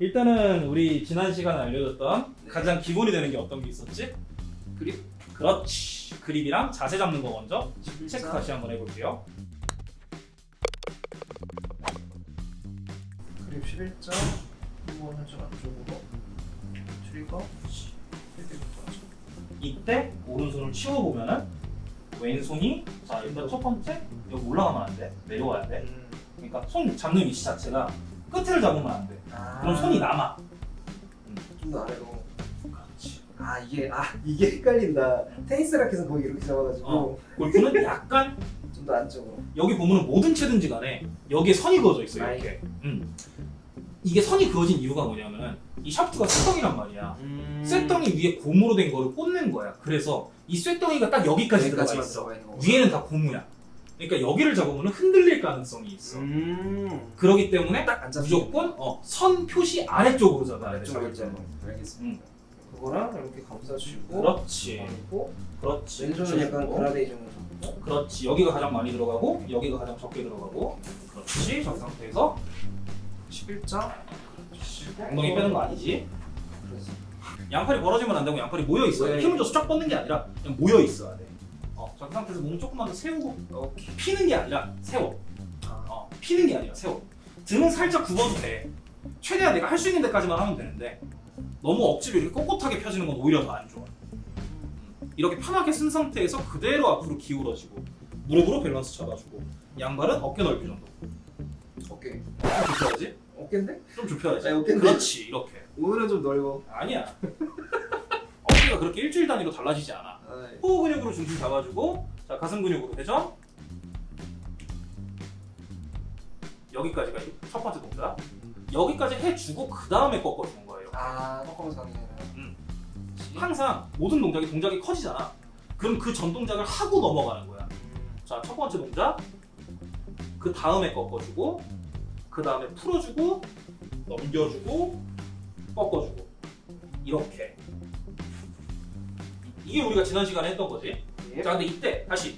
일단은 우리 지난 시간에 알려줬던 네. 가장 기본이 되는 게 어떤 게 있었지? 그립 그렇지. 그립이랑 자세 잡는 거 먼저 체크 자, 다시 한번 해볼게요. 그립 11자 한번 살짝 안쪽으로 트리거 이때 오른손을 치워보면은 왼손이 자 일단 첫 번째 여기 올라가면 안 돼. 내려와야 돼. 음. 그러니까 손 잡는 위치 자체가 끝을 잡으면 안 돼. 아, 그럼 손이 남아. 좀더 아래로 그렇지. 아 이게 아 이게 헷갈린다 테니스 라켓은 거기 이렇게 잡아가지고 어. 골프는 약간 좀 더 안쪽으로 여기 보면은 뭐든 채든지 간에 여기에 선이 그어져 있어 요 이렇게. 음. 이게 선이 그어진 이유가 뭐냐면은 이 샤프트가 쇠덩이란 말이야. 음. 쇠덩이 위에 고무로 된 거를 꽂는 거야. 그래서 이 쇠덩이가 딱 여기까지 들어가 있어. 위에는 다 고무야. 그러니까 여기를 잡으면 흔들릴 가능성이 있어. 음. 그렇기 때문에 무조건 어, 선 표시 아래쪽으로 잡아야 돼. 아래쪽으로 때문에. 알겠습니다 그거랑 이렇게 감싸주고 그렇지. 그리고 그렇지. 왼손은 약간 주고. 그라데이션으로 잡고 그렇지. 여기가 가장 많이 들어가고 여기가 가장 적게 들어가고. 그렇지. 저 상태에서 11자 엉덩이 빼는 거 아니지? 그래서 양팔이 벌어지면 안 되고 양팔이 모여 있어야 돼. 힘을 줘서 쫙 뻗는 게 아니라 그냥 모여 있어야 돼. 어, 저 상태에서 몸 조금만 더 세우고 오케이 피는 게 아니라 세워. 아, 어, 피는 게 아니라 세워. 등은 살짝 굽어도 돼. 최대한 내가 할 수 있는 데까지만 하면 되는데 너무 억지로 이렇게 꼿꼿하게 펴지는 건 오히려 더 안 좋아. 음, 이렇게 편하게 쓴 상태에서 그대로 앞으로 기울어지고 무릎으로 밸런스 잡아주고 양발은 어깨 넓이 정도. 오케이 좀 좁혀야지. 어깨인데? 좀 좁혀야지. 아, 어깨인데? 그렇지 이렇게. 오늘은 좀 넓어 아니야. 어깨가 그렇게 일주일 단위로 달라지지 않아. 아, 호흡 근육으로 중심 잡아주고 자 가슴 근육으로. 회전 여기까지가 첫 번째 동작. 여기까지 해주고 그 다음에 꺾어주는 거예요. 아 꺾어서 가는 음. 항상 모든 동작이 동작이 커지잖아. 그럼 그 전 동작을 하고 넘어가는 거야. 자 첫 번째 동작. 그 다음에 꺾어주고 그 다음에 풀어주고 넘겨주고 꺾어주고. 이렇게 이게 우리가 지난 시간에 했던 거지 예. 자 근데 이때 다시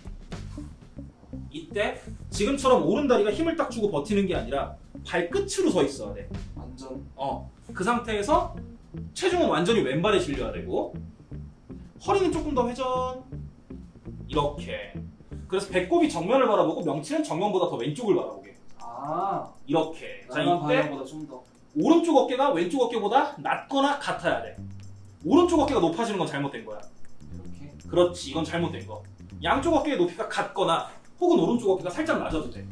이때 지금처럼 오른다리가 힘을 딱 주고 버티는 게 아니라 발끝으로 서 있어야 돼. 완전 어. 그 상태에서 체중은 완전히 왼발에 실려야 되고 허리는 조금 더 회전 이렇게. 그래서 배꼽이 정면을 바라보고 명치는 정면보다 더 왼쪽을 바라보게. 아 이렇게. 자 이때 오른쪽 어깨가 왼쪽 어깨보다 낮거나 같아야 돼. 오른쪽 어깨가 높아지는 건 잘못된 거야. 그렇지 이건 잘못된 거. 양쪽 어깨의 높이가 같거나 혹은 오른쪽 어깨가 살짝 낮아도 돼